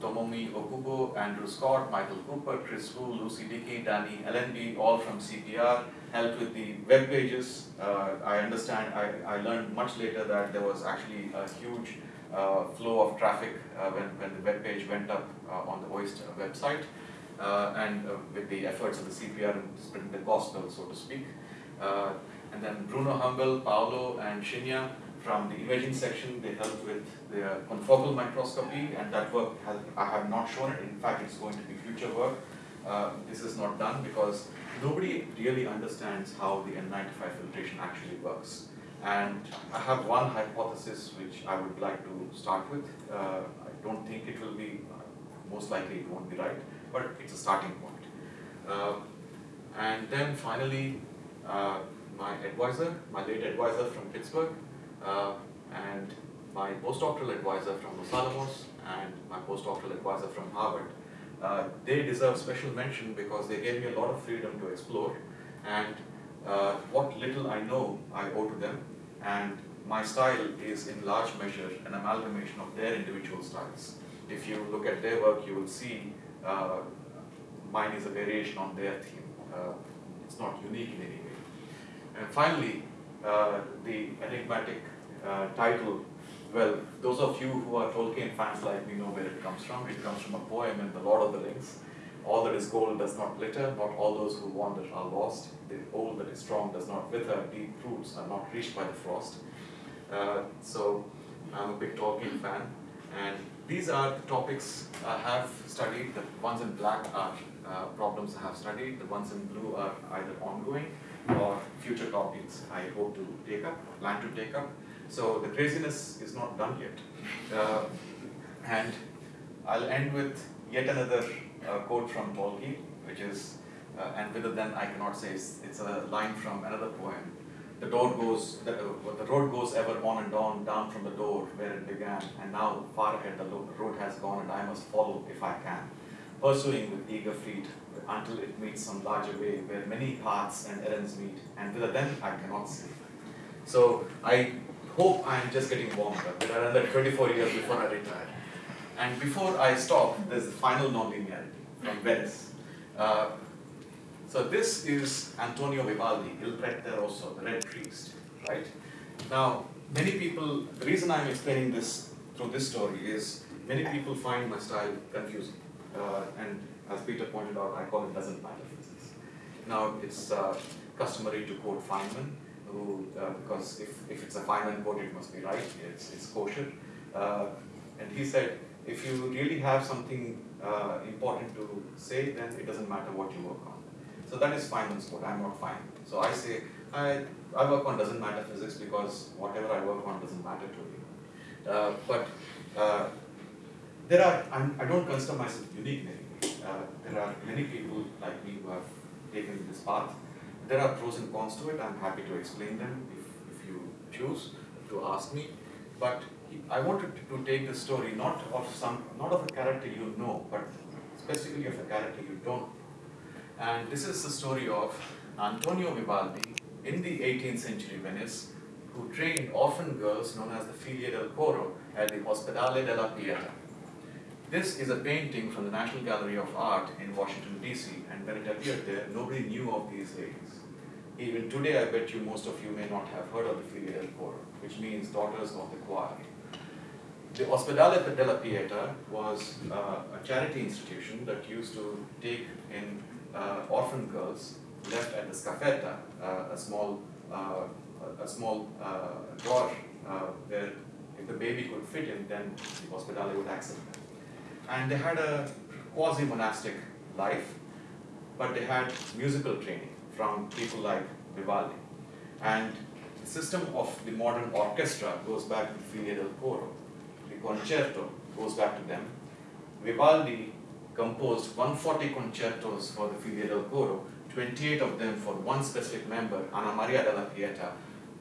Tomomi Okubo, Andrew Scott, Michael Cooper, Chris Wu, Lucy Dickey, Danny LNB, all from CPR, helped with the web pages. Uh, I understand, I, I learned much later that there was actually a huge uh, flow of traffic uh, when, when the web page went up uh, on the OIST website, uh, and uh, with the efforts of the CPR and spreading the gospel, so to speak. And then Bruno Humbel, Paolo, and Shinya from the imaging section, they helped with the confocal microscopy, and that work has, I have not shown it. In fact, it's going to be future work. Uh, this is not done because nobody really understands how the N95 filtration actually works. And I have one hypothesis which I would like to start with. Uh, I don't think it will be, most likely it won't be right, but it's a starting point. Uh, and then finally, uh, my advisor, my late advisor from Pittsburgh, uh, and my postdoctoral advisor from Los Alamos and my postdoctoral advisor from Harvard. Uh, they deserve special mention because they gave me a lot of freedom to explore and uh, what little I know I owe to them and my style is in large measure an amalgamation of their individual styles. If you look at their work you will see uh, mine is a variation on their theme. Uh, it's not unique in any. And finally, uh, the enigmatic uh, title, well, those of you who are Tolkien fans like me know where it comes from. It comes from a poem in The Lord of the Rings. All that is gold does not glitter, not all those who wander are lost. The old that is strong does not wither, deep roots are not reached by the frost. Uh, so I'm a big Tolkien fan, and these are the topics I have studied. The ones in black are uh, problems I have studied. The ones in blue are either ongoing or future topics I hope to take up, plan to take up. So the craziness is not done yet. Uh, and I'll end with yet another uh, quote from Tolkien, which is, uh, and it then I cannot say, it's, it's, a line from another poem. The door goes, the, uh, the road goes ever on and on, down from the door where it began, and now far ahead the road has gone and I must follow if I can. Pursuing with eager feet until it meets some larger way where many paths and errands meet, and whither then I cannot see. So I hope I'm just getting warmed up. There are another 24 years before I retire. And before I stop, there's the final nonlinearity from Venice. Uh, so this is Antonio Vivaldi, Il Rosso, the Red Priest, right? Now, many people, the reason I'm explaining this through this story is many people find my style confusing. Uh, and as Peter pointed out, I call it doesn't matter physics. Now, it's uh, customary to quote Feynman, who, uh, because if, if it's a Feynman quote, it must be right, it's, it's kosher. Uh, and he said, if you really have something uh, important to say, then it doesn't matter what you work on. So that is Feynman's quote, I'm not Feynman. So I say, I, I work on doesn't matter physics because whatever I work on doesn't matter to you. Uh, but there are, I'm, I do not consider myself unique in any way. Uh, there are many people like me who have taken this path. There are pros and cons to it. I'm happy to explain them if, if you choose to ask me. But I wanted to take the story not of some, not of a character you know, but specifically of a character you don't. And this is the story of Antonio Vivaldi in the 18th century Venice, who trained orphan girls known as the Figlie del Coro at the Ospedale della Pieta. This is a painting from the National Gallery of Art in Washington, D.C., and when it appeared there, nobody knew of these ladies. Even today, I bet you most of you may not have heard of the Figlie del Coro, which means daughters of the choir. The Ospedale della Pieta was uh, a charity institution that used to take in uh, orphan girls left at the scaffetta, uh, a small, uh, a small uh, drawer uh, where if the baby could fit in, then the Ospedale would accept them. And they had a quasi-monastic life, but they had musical training from people like Vivaldi. And the system of the modern orchestra goes back to Figlie del Coro The concerto goes back to them. Vivaldi composed 140 concertos for the Figlie del Coro, 28 of them for one specific member, Anna Maria della Pieta.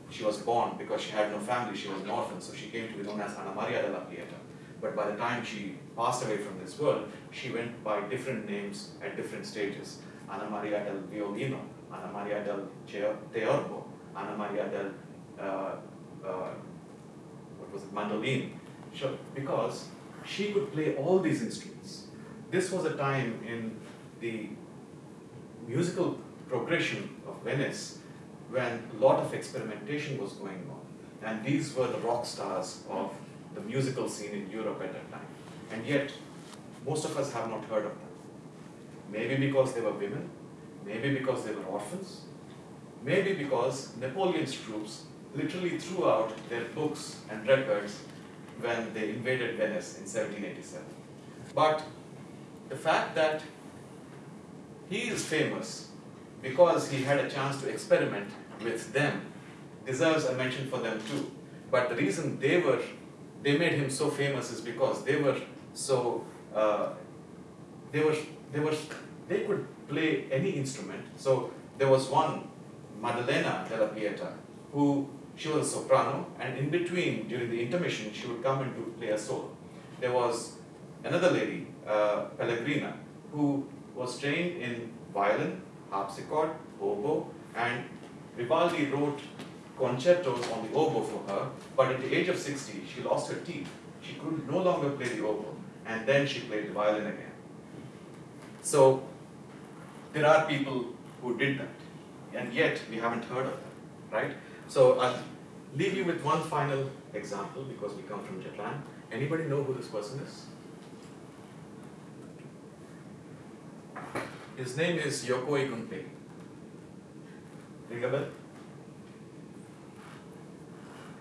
She was born because she had no family, she was an orphan, so she came to be known as Anna Maria della Pieta. But by the time she passed away from this world, she went by different names at different stages. Anna Maria del Violino, Anna Maria del Teorbo, Anna Maria del, uh, uh, what was it, Mandolin, Sure, because she could play all these instruments. This was a time in the musical progression of Venice when a lot of experimentation was going on. And these were the rock stars of the musical scene in Europe at that time. And yet, most of us have not heard of them. Maybe because they were women, maybe because they were orphans, maybe because Napoleon's troops literally threw out their books and records when they invaded Venice in 1787. But the fact that he is famous because he had a chance to experiment with them deserves a mention for them too. But the reason they were, they made him so famous is because they were so, uh, they were, they were, they could play any instrument. So there was one, Maddalena della Pieta, who she was a soprano, and in between, during the intermission, she would come in to play a solo. There was another lady, uh, Pellegrina, who was trained in violin, harpsichord, oboe, and Vivaldi wrote concertos on the oboe for her, but at the age of 60, she lost her teeth. She could no longer play the oboe, and then she played the violin again. So, there are people who did that, and yet we haven't heard of them, right? So I'll leave you with one final example because we come from Japan. Anybody know who this person is? His name is Yokoi Gunpei. Ring a bell?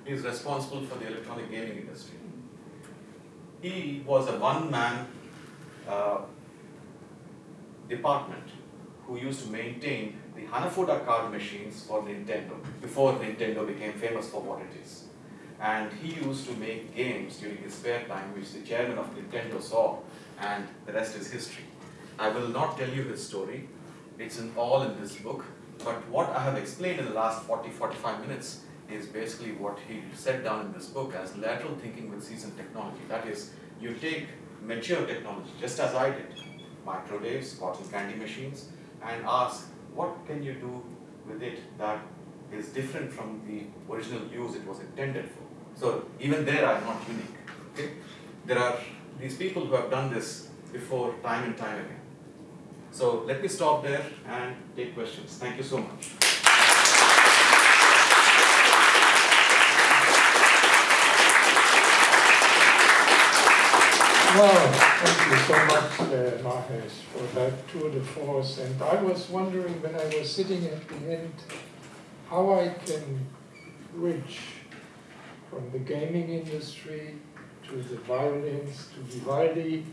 He is responsible for the electronic gaming industry. He was a one-man uh, department who used to maintain the Hanafuda card machines for Nintendo before Nintendo became famous for what it is. And he used to make games during his spare time, which the chairman of Nintendo saw, and the rest is history. I will not tell you his story, it's in all in this book, but what I have explained in the last 40 45 minutes is basically what he set down in this book as lateral thinking with seasoned technology. That is, you take mature technology, just as I did, microwaves, cotton candy machines, and ask what can you do with it that is different from the original use it was intended for. So even there I'm not unique. Okay? There are these people who have done this before time and time again. So let me stop there and take questions. Thank you so much. Well, thank you so much, uh, Mahesh, for that tour de force. And I was wondering when I was sitting at the end how I can bridge from the gaming industry to the violins to Vivaldi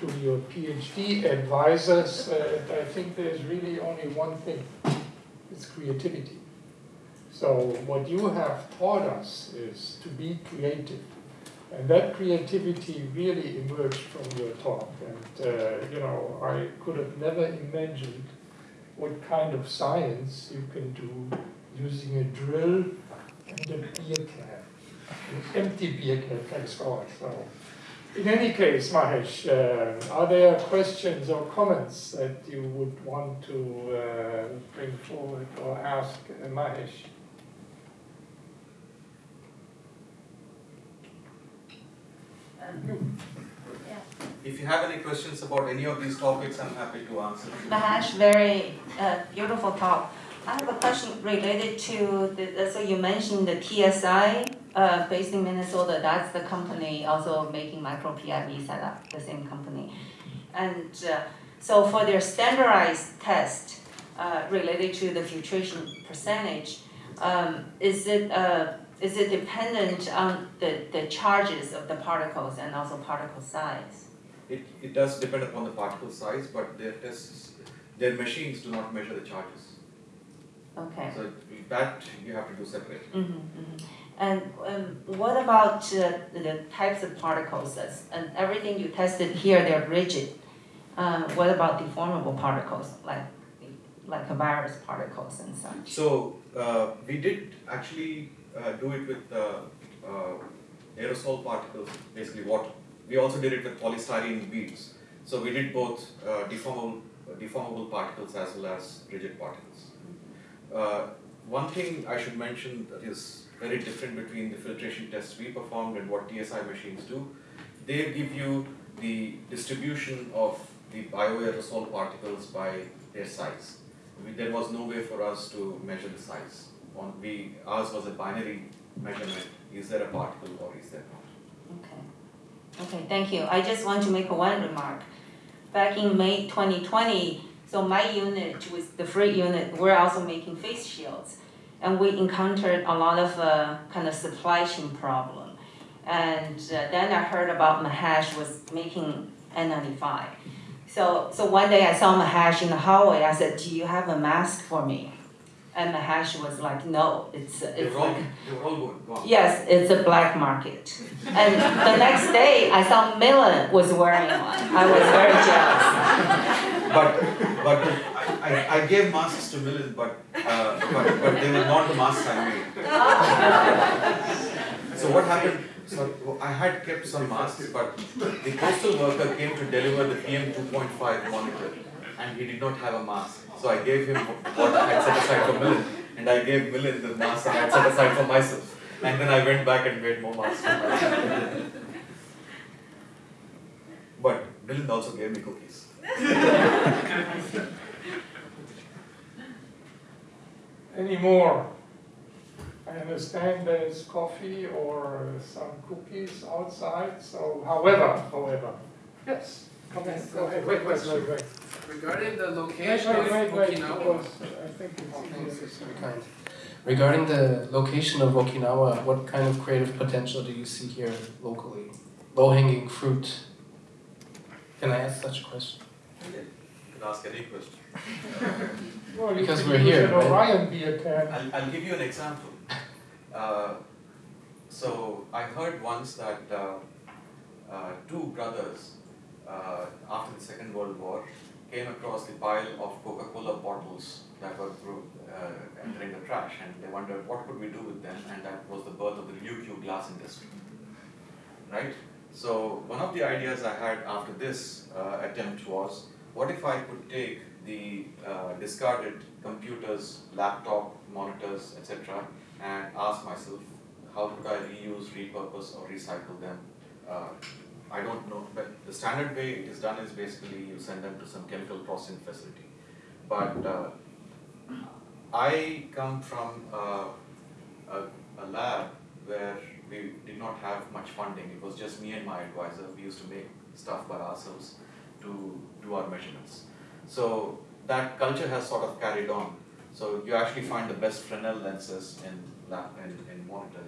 to your PhD advisors. Uh, I think there's really only one thing it's creativity. So, what you have taught us is to be creative and that creativity really emerged from your talk. And, uh, you know, I could have never imagined what kind of science you can do using a drill and a beer can, an empty beer can, thanks God. So, in any case, Mahesh, uh, are there questions or comments that you would want to uh, bring forward or ask Mahesh? If you have any questions about any of these topics, I'm happy to answer. Mahesh, very uh, beautiful talk. I have a question related to the, uh, so you mentioned the TSI uh, based in Minnesota. That's the company also making micro PIV setup, the same company. And uh, so for their standardized test uh, related to the filtration percentage, um, is it uh, is it dependent on the, the charges of the particles and also particle size? It, it does depend upon the particle size, but their tests, their machines do not measure the charges. Okay. So that you have to do separate. Mm-hmm, mm-hmm. And um, what about uh, the types of particles? That's, and everything you tested here, they're rigid. Um, what about deformable particles, like like virus particles and such? So uh, we did actually uh, do it with uh, uh, aerosol particles, basically water. We also did it with polystyrene beads. So we did both deformable, deformable particles as well as rigid particles. One thing I should mention that is very different between the filtration tests we performed and what TSI machines do. They give you the distribution of the bioaerosol particles by their size. We, there was no way for us to measure the size. On we ours was a binary measurement. Is there a particle or is there not? Okay. Okay, thank you. I just want to make one remark. Back in May 2020, so my unit with the free unit, we're also making face shields. And we encountered a lot of uh, kind of supply chain problem. And uh, then I heard about Mahesh was making N95. So, so one day I saw Mahesh in the hallway. I said, "Do you have a mask for me?" And Mahesh was like, "No, it's it's all like they were all gone. gone. Yes, it's a black market. And the next day, I saw Millen was wearing one. I was very jealous. But but I, I gave masks to Millen, but, uh, but but they were not the masks I made. So what happened? So I had kept some masks, but the postal worker came to deliver the PM 2.5 monitor, and he did not have a mask. So I gave him what I had set aside for Millen, and I gave Millen the mask that I had set aside for myself. And then I went back and made more masks for myself. But Millen also gave me cookies. Any more? I understand there's coffee or some cookies outside, so however, however. Yes, come in. go ahead, wait, wait, wait, wait. Regarding the location of wait, wait, wait, Okinawa, because I think it's Thanks, easier. very kind. Regarding the location of Okinawa, what kind of creative potential do you see here locally? Low hanging fruit. Can I ask such a question? You can ask any question. Well, Because we're here, an right? Orion beer can. I'll, I'll give you an example. Uh, so I heard once that uh, uh, two brothers uh, after the Second World War came across the pile of Coca-Cola bottles that were uh, entering the trash, and they wondered what could we do with them, and that was the birth of the Ryukyu glass industry. Right? So one of the ideas I had after this uh, attempt was, what if I could take the uh, discarded computers, laptop, monitors, etc., and ask myself, how could I reuse, repurpose, or recycle them? I don't know, but the standard way it is done is basically you send them to some chemical processing facility. But uh, I come from a, a lab where we did not have much funding. It was just me and my advisor. We used to make stuff by ourselves to do our measurements. So that culture has sort of carried on. So you actually find the best Fresnel lenses in lab in, in monitor,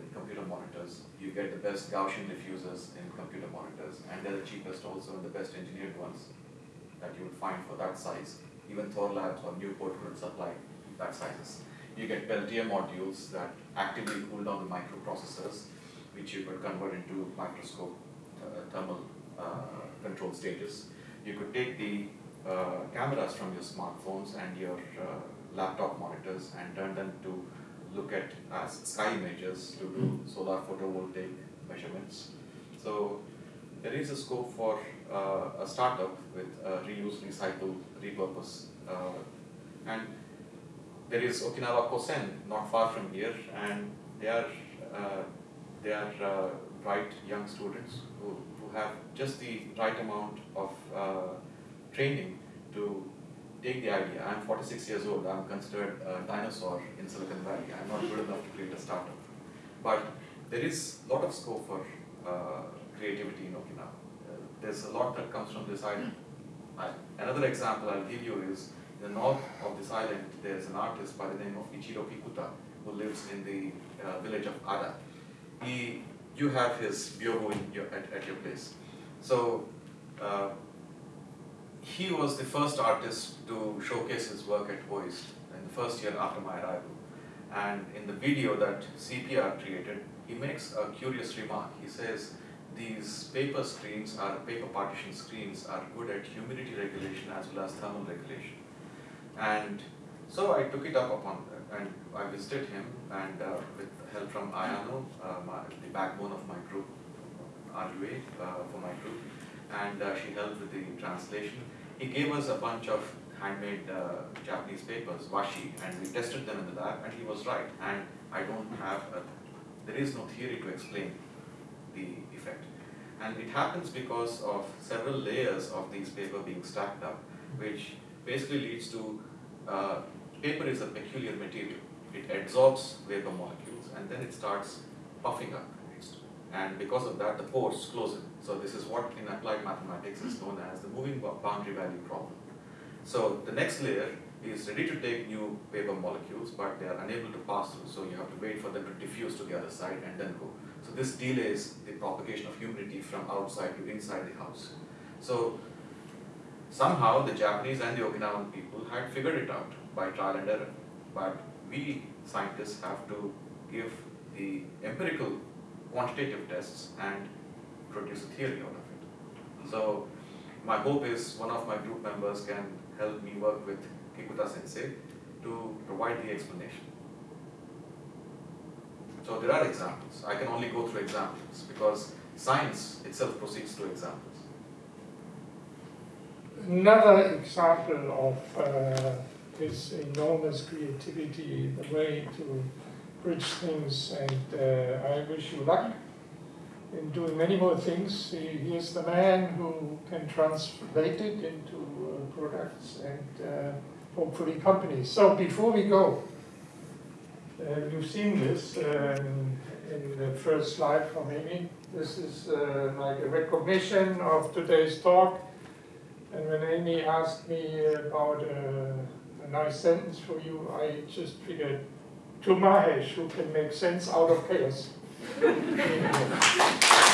monitors. You get the best Gaussian diffusers in computer monitors, and they're the cheapest also and the best engineered ones that you would find for that size. Even Thorlabs or Newport couldn't supply that sizes. You get Peltier modules that actively cool down the microprocessors, which you could convert into microscope uh, thermal uh, control stages. You could take the uh, cameras from your smartphones and your uh, laptop monitors and turn them to look at as sky images to do solar photovoltaic measurements. So there is a scope for uh, a startup with reuse, recycle, repurpose, uh, and there is Okinawa Kosen not far from here, and they are uh, they are uh, bright young students who, who have just the right amount of uh, training to take the idea. I'm 46 years old. I'm considered a dinosaur in Silicon Valley. I'm not good enough to create a startup, but there is a lot of scope for uh, creativity in Okinawa. Uh, there's a lot that comes from this island. I, another example I'll give you is in the north of this island, there's an artist by the name of Ichiro Kikuta who lives in the uh, village of Ada. He, you have his byobu your, at, at your place. So uh, he was the first artist to showcase his work at OIST in the first year after my arrival. And in the video that CPR created, he makes a curious remark. He says, these paper screens are paper partition screens are good at humidity regulation as well as thermal regulation. And so I took it up upon and I visited him and uh, with help from Ayano, uh, my, the backbone of my group, Arjue, uh, for my group, and uh, she helped with the translation. He gave us a bunch of handmade uh, Japanese papers, washi, and we tested them in the lab, and he was right. And I don't have, a, there is no theory to explain the effect. And it happens because of several layers of these paper being stacked up, which basically leads to, uh, paper is a peculiar material. It absorbs vapor molecules and then it starts puffing up. And because of that, the pores close in. So this is what in applied mathematics is known as the moving boundary value problem. So the next layer is ready to take new paper molecules, but they are unable to pass through. So you have to wait for them to diffuse to the other side and then go. So this delays the propagation of humidity from outside to inside the house. So somehow the Japanese and the Okinawan people had figured it out by trial and error. But we scientists have to give the empirical quantitative tests and produce a theory out of it. So my hope is one of my group members can help me work with Kikuta sensei to provide the explanation. So there are examples. I can only go through examples because science itself proceeds through examples. Another example of uh, his enormous creativity, the way to bridge things, and uh, I wish you luck in doing many more things. He, he is the man who can translate it into uh, products and uh, hopefully companies. So before we go, uh, you've seen this um, in the first slide from Amy. This is uh, like a recognition of today's talk. And when Amy asked me about uh, a nice sentence for you, I just figured to Mahesh, who can make sense out of chaos.